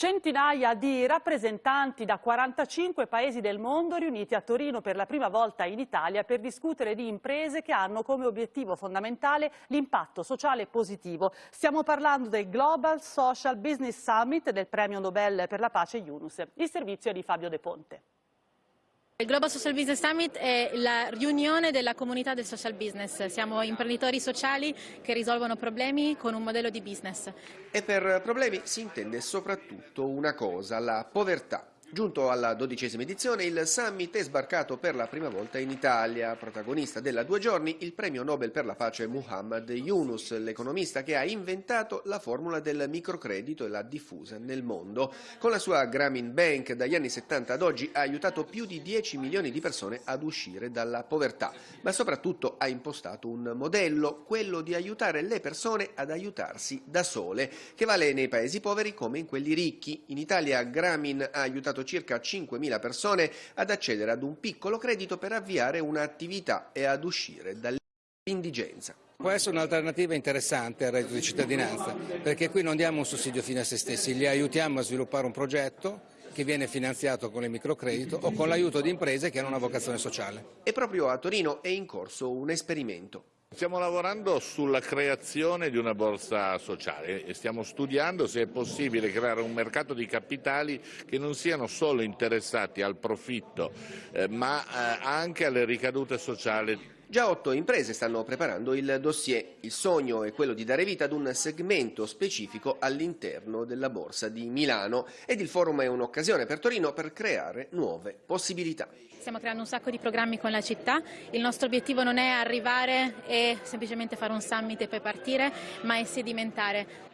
Centinaia di rappresentanti da 45 paesi del mondo riuniti a Torino per la prima volta in Italia per discutere di imprese che hanno come obiettivo fondamentale l'impatto sociale positivo. Stiamo parlando del Global Social Business Summit del premio Nobel per la pace Yunus. Il servizio è di Fabio De Ponte. Il Global Social Business Summit è la riunione della comunità del social business. Siamo imprenditori sociali che risolvono problemi con un modello di business. E per problemi si intende soprattutto una cosa, la povertà. Giunto alla dodicesima edizione, il summit è sbarcato per la prima volta in Italia. Protagonista della due giorni, il premio Nobel per la pace Muhammad Yunus, l'economista che ha inventato la formula del microcredito e l'ha diffusa nel mondo. Con la sua Grameen Bank dagli anni 70 ad oggi ha aiutato più di 10 milioni di persone ad uscire dalla povertà, ma soprattutto ha impostato un modello, quello di aiutare le persone ad aiutarsi da sole, che vale nei paesi poveri come in quelli ricchi. In Italia Grameen ha aiutato aiutato circa 5.000 persone ad accedere ad un piccolo credito per avviare un'attività e ad uscire dall'indigenza. Può essere un'alternativa interessante al reddito di cittadinanza, perché qui non diamo un sussidio fine a se stessi, li aiutiamo a sviluppare un progetto che viene finanziato con il microcredito o con l'aiuto di imprese che hanno una vocazione sociale. E proprio a Torino è in corso un esperimento. Stiamo lavorando sulla creazione di una borsa sociale e stiamo studiando se è possibile creare un mercato di capitali che non siano solo interessati al profitto eh, ma eh, anche alle ricadute sociali Già otto imprese stanno preparando il dossier. Il sogno è quello di dare vita ad un segmento specifico all'interno della Borsa di Milano ed il forum è un'occasione per Torino per creare nuove possibilità. Stiamo creando un sacco di programmi con la città, il nostro obiettivo non è arrivare e semplicemente fare un summit e poi partire, ma è sedimentare.